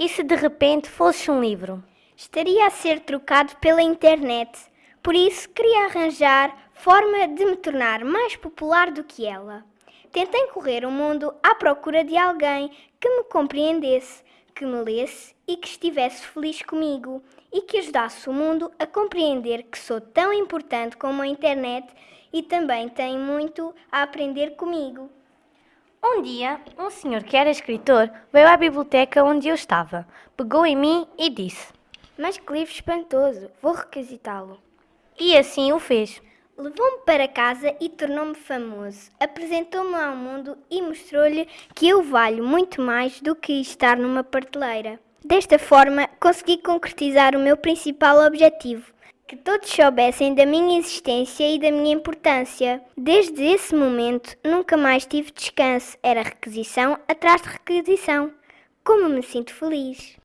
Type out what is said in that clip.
E se de repente fosse um livro? Estaria a ser trocado pela internet. Por isso, queria arranjar forma de me tornar mais popular do que ela. Tentei correr o mundo à procura de alguém que me compreendesse, que me lesse e que estivesse feliz comigo e que ajudasse o mundo a compreender que sou tão importante como a internet e também tem muito a aprender comigo. Um dia, um senhor que era escritor veio à biblioteca onde eu estava, pegou em mim e disse: Mas que livro espantoso, vou requisitá-lo. E assim o fez. Levou-me para casa e tornou-me famoso. Apresentou-me ao mundo e mostrou-lhe que eu valho muito mais do que estar numa prateleira. Desta forma, consegui concretizar o meu principal objetivo: que todos soubessem da minha existência e da minha importância. Desde esse momento, nunca mais tive descanso. Era requisição atrás de requisição. Como me sinto feliz!